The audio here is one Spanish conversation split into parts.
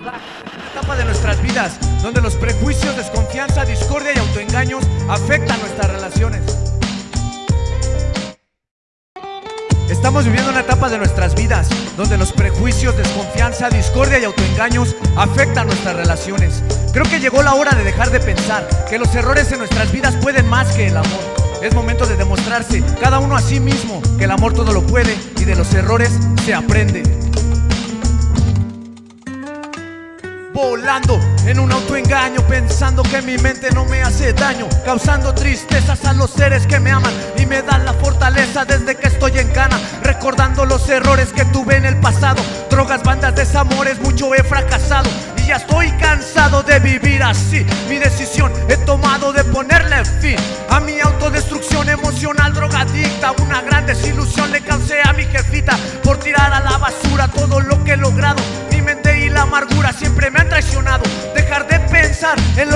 etapa de nuestras vidas donde los prejuicios, desconfianza, discordia y autoengaños afectan nuestras relaciones. Estamos viviendo una etapa de nuestras vidas donde los prejuicios, desconfianza, discordia y autoengaños afectan nuestras relaciones. Creo que llegó la hora de dejar de pensar que los errores en nuestras vidas pueden más que el amor. Es momento de demostrarse cada uno a sí mismo que el amor todo lo puede y de los errores se aprende. Volando en un autoengaño Pensando que mi mente no me hace daño Causando tristezas a los seres que me aman Y me dan la fortaleza desde que estoy en cana Recordando los errores que tuve en el pasado. Drogas, bandas, desamores, mucho he fracasado Y ya estoy cansado de vivir así. Mi decisión he tomado de ponerle fin A mi autodestrucción emocional drogadicta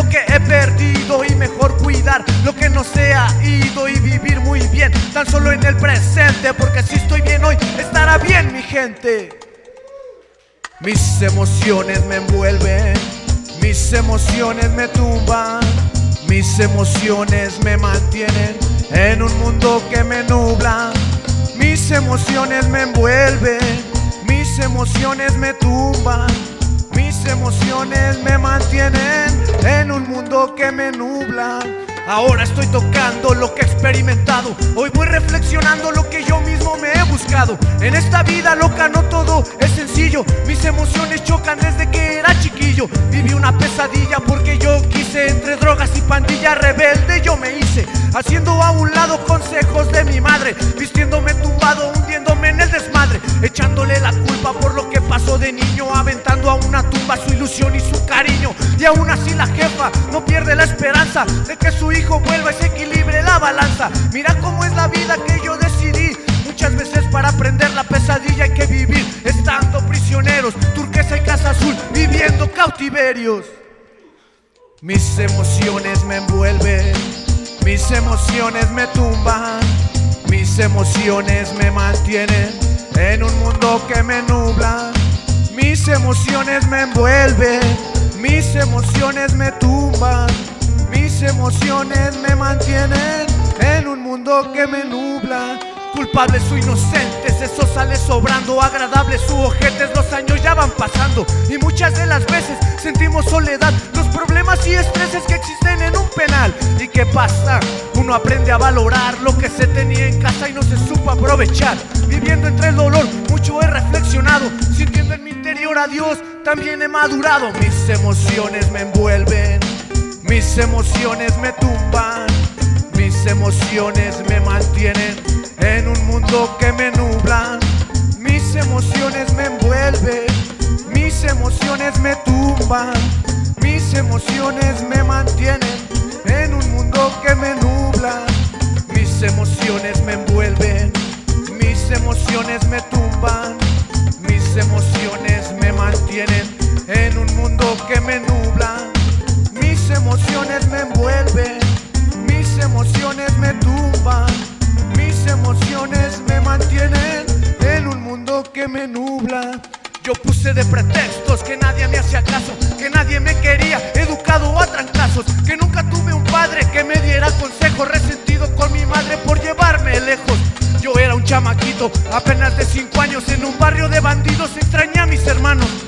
que he perdido y mejor cuidar lo que no se ha ido y vivir muy bien, tan solo en el presente, porque si estoy bien hoy, estará bien mi gente. Mis emociones me envuelven, mis emociones me tumban, mis emociones me mantienen en un mundo que me nubla. Mis emociones me envuelven mis emociones me tumban, mis emociones me mantienen mundo que me nubla. Ahora estoy tocando lo que he experimentado. Hoy voy reflexionando lo que yo mismo me he buscado. En esta vida loca no todo es sencillo. Mis emociones chocan desde que era chiquillo. Viví una pesadilla porque yo quise. Entre drogas y pandilla rebelde yo me hice. Haciendo a un lado consejos de mi madre. Vistiéndome tumbado, hundiéndome en el desmadre. Echándole la culpa por lo que pasó de niño. Aventando a una tumba su ilusión y su. Y aún así la jefa no pierde la esperanza de que su hijo vuelva y se equilibre la balanza. Mira cómo es la vida que yo decidí. Muchas veces para aprender la pesadilla hay que vivir estando prisioneros, turquesa y casa azul, viviendo cautiverios. Mis emociones me envuelven, mis emociones me tumban, mis emociones me mantienen en un mundo que me nubla. Mis emociones me envuelven, mis emociones me tumban, mis emociones me mantienen en un mundo que me nubla. Culpables o inocentes, eso sale sobrando Agradables u ojetes, los años ya van pasando Y muchas de las veces sentimos soledad Los problemas y estreses que existen en un penal ¿Y qué pasa? Uno aprende a valorar lo que se tenía en casa y no se supo aprovechar Viviendo entre el dolor, mucho he reflexionado Dios, también he madurado Mis emociones me envuelven Mis emociones me tumban Mis emociones me mantienen en un mundo que me nubla. Mis emociones me envuelven, mis emociones me tumban, mis emociones me mantienen en un mundo que me nubla. Mis emociones me envuelven, mis emociones me tumban, mundo que me nubla. Mis emociones me envuelven, mis emociones me tumban, mis emociones me mantienen en un mundo que me nubla. Yo puse de pretextos que nadie me hacía caso, que nadie me quería, educado a trancazos, que nunca tuve un padre que me diera consejo, resentido con mi madre por llevarme lejos. Yo era un chamaquito, apenas de cinco años, en un barrio de bandidos, extrañé a mis hermanos.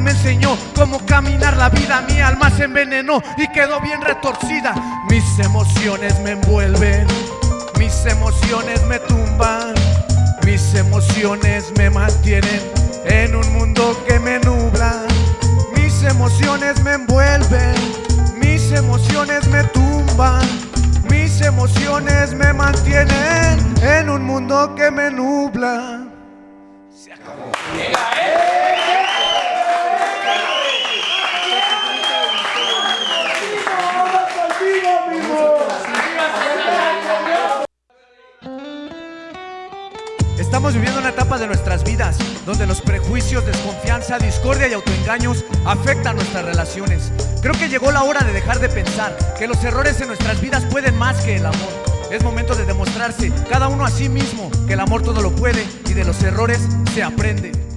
Me enseñó cómo caminar la vida, mi alma se envenenó y quedó bien retorcida. Mis emociones me envuelven, mis emociones me tumban, mis emociones me mantienen en un mundo que me nubla. Mis emociones me envuelven, mis emociones me tumban, mis emociones me mantienen en un mundo que me nubla. Estamos viviendo una etapa de nuestras vidas donde los prejuicios, desconfianza, discordia y autoengaños afectan nuestras relaciones. Creo que llegó la hora de dejar de pensar que los errores en nuestras vidas pueden más que el amor. Es momento de demostrarse cada uno a sí mismo que el amor todo lo puede y de los errores se aprende.